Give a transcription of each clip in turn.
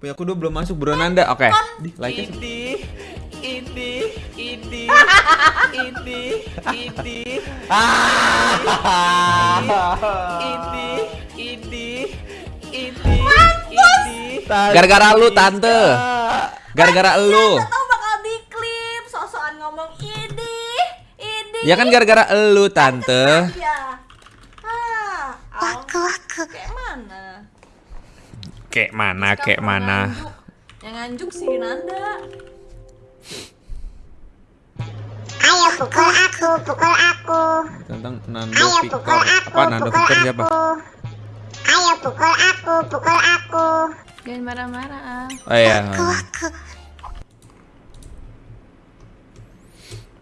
Punya aku dua belum masuk bro Nanda. Oke. Di like nya Ini, ini, ini, ini, ini, ini, ini, ini, ini. Gara-gara lu tante. Gara-gara lu. Tahu bakal diklip, sok-sokan ngomong ini, ini. Ya kan gara-gara lu tante. Ya. Ah, waku waku. Kayak mana? Kayak mana, Kamu kayak mana. nganjuk. Yang nganjuk sih Nanda. Ayo pukul aku, pukul aku. Tentang Nando Ayo pukul aku, Apa Nando pukul siapa? aku. Ayo pukul aku, pukul aku. Jangan marah-marah. Oh iya. Aku.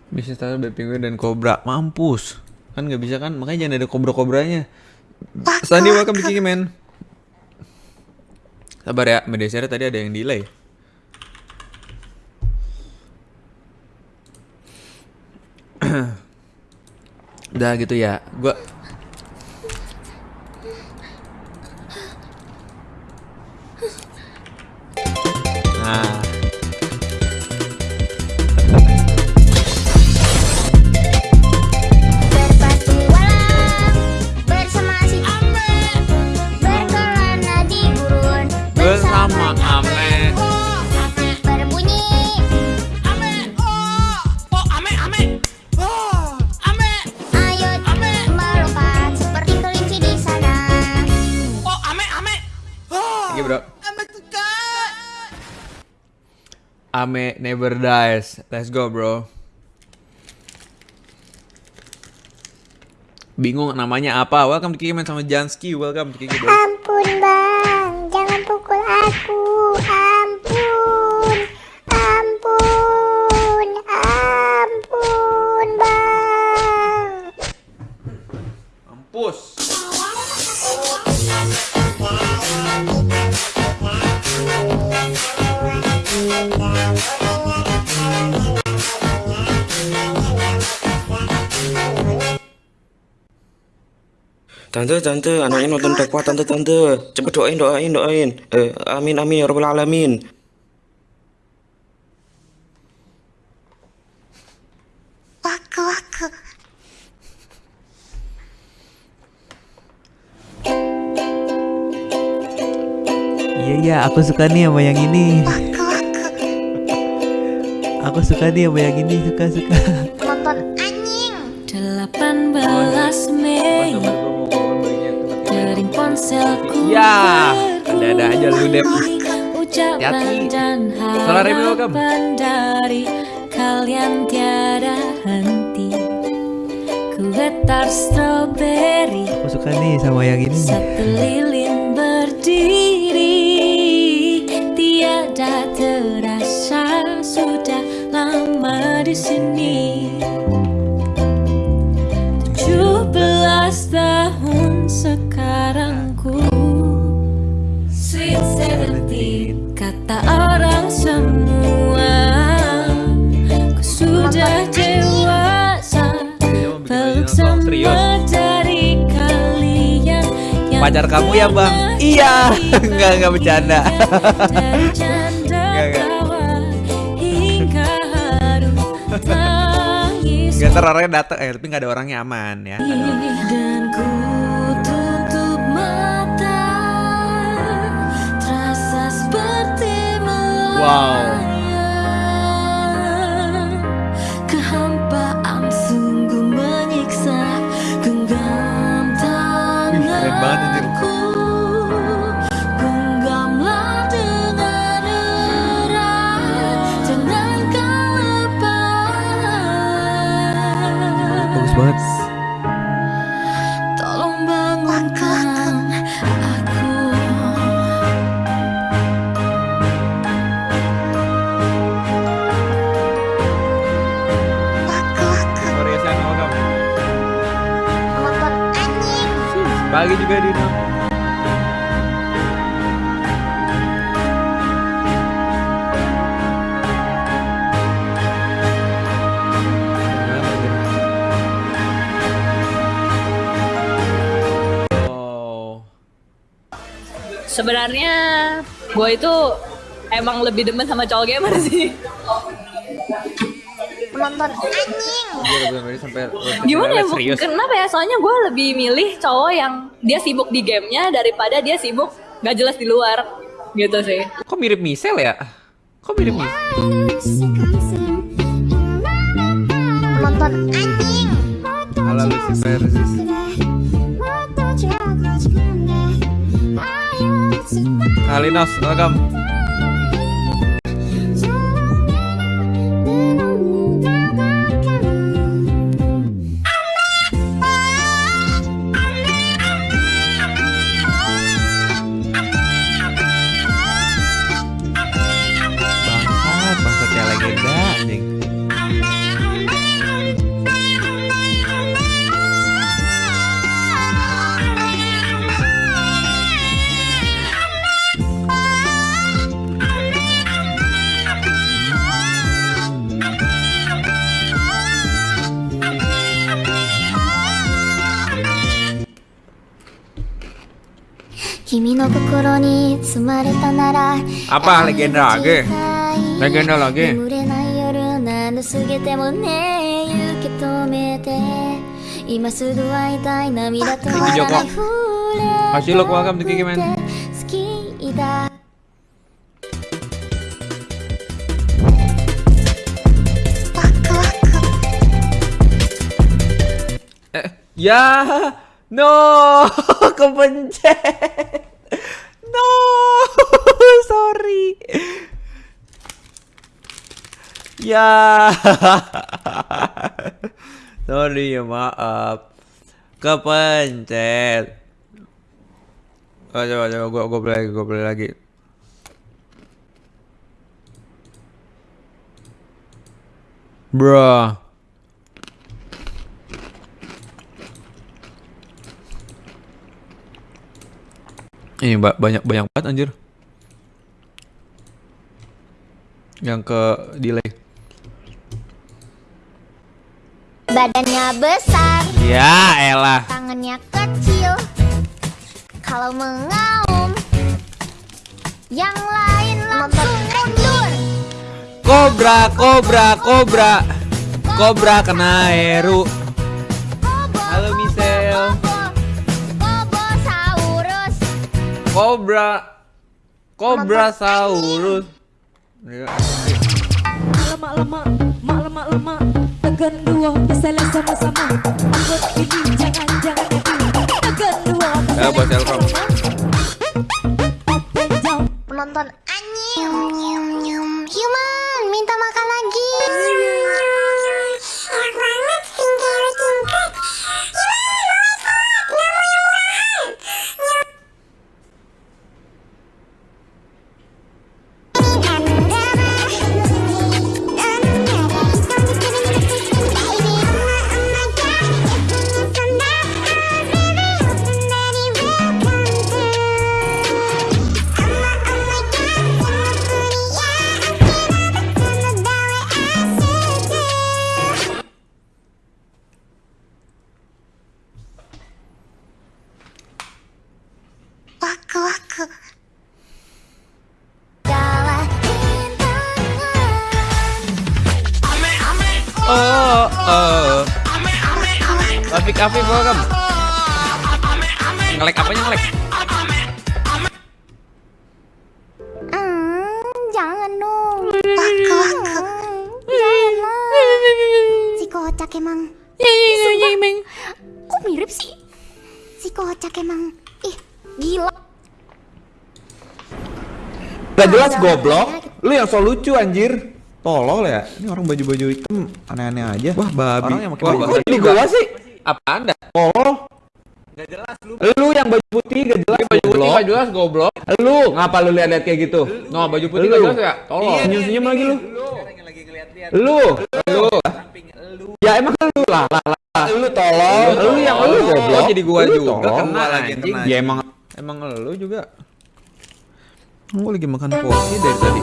Bisa tahu Baby Penguin dan Cobra. Mampus. Kan nggak bisa kan? Makanya jangan ada kobra-kobranya. Sandi welcome di Kiki men. Sabar ya, media share tadi ada yang delay. Udah gitu ya. Gua Ame never dies. Let's go, bro. Bingung namanya apa? Welcome to Kiki Man sama Jansky. Welcome to Kiki, bro. Ampun bang, jangan pukul aku. Ampun, ampun, ampun bang. Mampus. Tante, tante, anaknya nonton dakwah tante, tante. Cepet doain, doain, doain. Eh, amin, amin, ya rabbal alamin. Waku waku. Iya iya, aku suka nih sama yang ini. Waku waku. Aku suka nih sama yang ini, suka suka. Ya, ada-ada aja lu, Dep. Ucapan Hati-hati. dan Solar Remy, welcome. harapan dari kalian tiada henti Ku getar strawberry Aku suka nih sama yang ini. Satu lilin berdiri Tiada terasa pacar kamu ya bang? Iya. Nggak nggak bercanda. Nggak ntar orangnya datang eh tapi nggak ada orangnya aman ya. Wow. 坎坷 sebenarnya gue itu emang lebih demen sama cowok gamer sih. Penonton anjing. Sampai Gimana ya? Serius. Kenapa ya? Soalnya gue lebih milih cowok yang dia sibuk di gamenya daripada dia sibuk gak jelas di luar. Gitu sih. Kok mirip Michelle ya? Kok mirip Michelle? Penonton anjing. Ala Lucifer. Kalinos, welcome. Kimi no kokoro ni tsumareta nara Apa legenda lagi? Legenda lagi. 眠れない夜など過ぎてもね受け止めて今すぐ会いたい涙止まらない触れ Kasih lo welcome to Kiki Man. 好きだ Eh, ya, no, kepencet. No, sorry. Ya, sorry ya maaf. Kepencet. Coba coba gua gua play lagi, gua play lagi. Bruh. Ini ba- banyak banyak banget anjir. Yang ke delay. Badannya besar, Ya elah. tangannya kecil Kalau mengaum Yang lain langsung mundur Kobra, kobra, kobra. Kobra kena Heru. Kobra. Kobra Saurus. Lemak lemak mak lemak lemak tekan dua misalnya sama-sama Anggot ini jangan jangan itu tekan dua Ya buat Telkom. Ngelek apanya ngelek? Hmm, jangan dong. Waku waku. Jangan. Si kocak emang. Sumpah. Kok mirip sih? Si kocak emang. Ih, gila. Gak jelas goblok. Lu yang so lucu anjir. Tolol ya. Ini orang baju-baju hitam aneh-aneh aja. Wah, babi. Orang yang pakai baju kok di gua sih? Apa Anda? Tolol. Gak jelas lu. Lu yang baju putih gak jelas. Baju putih goblok. gak jelas goblok. Lu ngapa lu lihat-lihat kayak gitu? No, baju putih Lu. gak jelas ya? Tolol. Senyum-senyum lagi lu. Lu. Lu. Ya emang lu lah lah lah. Lu tolol. Lu yang lu goblok. Jadi gua Lu juga kena anjing. Ya emang Emang lu juga. Gua lagi makan porsi dari tadi.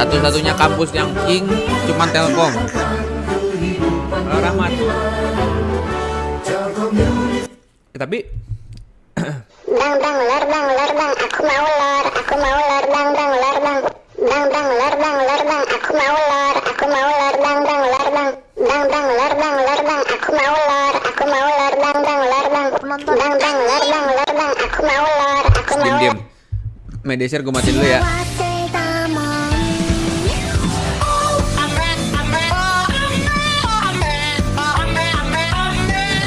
Satu-satunya kampus yang King cuman Telkom. Rahmat. Eh, tapi Bang bang ular bang ular bang aku mau ular aku mau ular bang bang ular bang bang bang ular bang ular bang aku mau ular aku mau ular bang bang ular bang bang bang ular bang ular bang aku mau ular aku mau ular bang bang ular bang bang bang ular bang ular bang aku mau ular aku mau diam diam. Media share gue matiin dulu ya.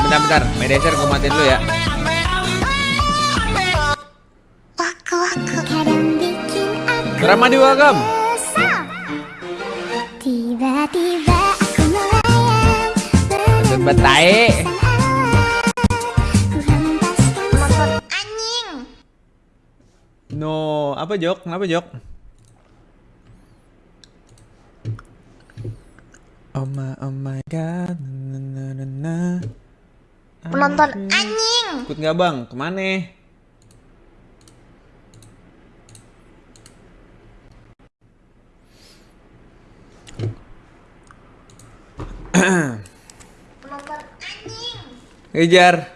Bentar bentar. Media share gue matiin dulu ya. Ramadi welcome. resah tiba-tiba aku melayang Tempat apa Jok? Kenapa Jok? Oh my, oh my god. Na, na, na, na. penonton anjing Ikut nggak bang? Ke mana? penonton anjing Ngejar.